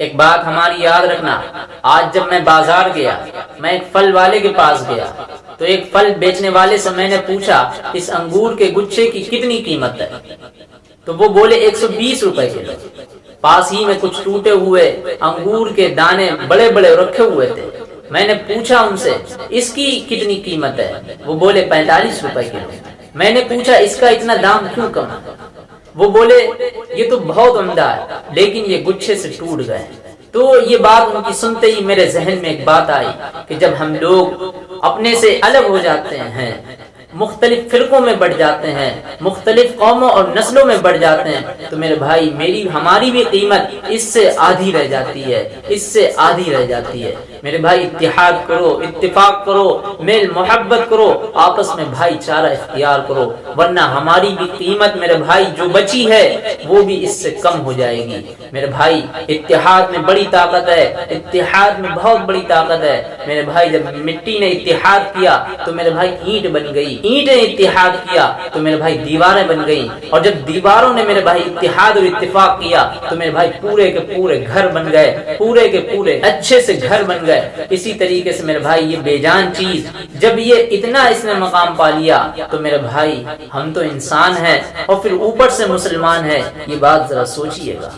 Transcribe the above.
एक बात हमारी याद रखना, आज जब मैं बाज़ार गया, मैं एक फल वाले के पास गया तो एक फल बेचने वाले से मैंने पूछा, इस अंगूर के गुच्छे की कितनी कीमत है? तो वो बोले 120 रुपए किलो। पास ही में कुछ टूटे हुए अंगूर के दाने बड़े बड़े रखे हुए थे। मैंने पूछा उनसे, इसकी कितनी कीमत है? वो बोले, पैंतालीस रुपए किलो। मैंने पूछा, इसका इतना दाम क्यों कम? वो बोले, ये तो बहुत उमदा है, लेकिन ये गुच्छे से टूट गए। तो ये बात उनकी सुनते ही मेरे जहन में एक बात आई कि जब हम लोग अपने से अलग हो जाते हैं मुख्तलिफ़ फिरकों में बढ़ जाते हैं, मुख्तलिफ़ कौमों और नस्लों में बढ़ जाते हैं तो मेरे भाई, मेरी, हमारी भी कीमत इससे आधी रह जाती है, इससे आधी रह जाती है। मेरे भाई इतिहाद करो, इत्तेफाक करो, मेल मोहब्बत करो, आपस में भाईचारा इख्तियार करो, वरना हमारी भी कीमत मेरे भाई, जो बची है, वो भी इससे कम हो जाएगी। मेरे भाई इतिहाद में बड़ी ताकत है इतिहाद में बहुत बड़ी ताकत है। मेरे भाई, जब मिट्टी ने इतिहाद किया तो मेरे भाई, ईंट बन गई ईंट इतिहाद किया तो मेरे भाई दीवारें बन गई। और जब दीवारों ने मेरे भाई इतिहाद और इतफाक किया तो मेरे भाई पूरे के पूरे घर बन गए, पूरे के पूरे अच्छे से घर बन गए। इसी तरीके से मेरे भाई ये बेजान चीज़, जब ये इतना इसने मकाम पा लिया तो मेरे भाई हम तो इंसान हैं, और फिर ऊपर से मुसलमान है। ये बात जरा सोचिएगा।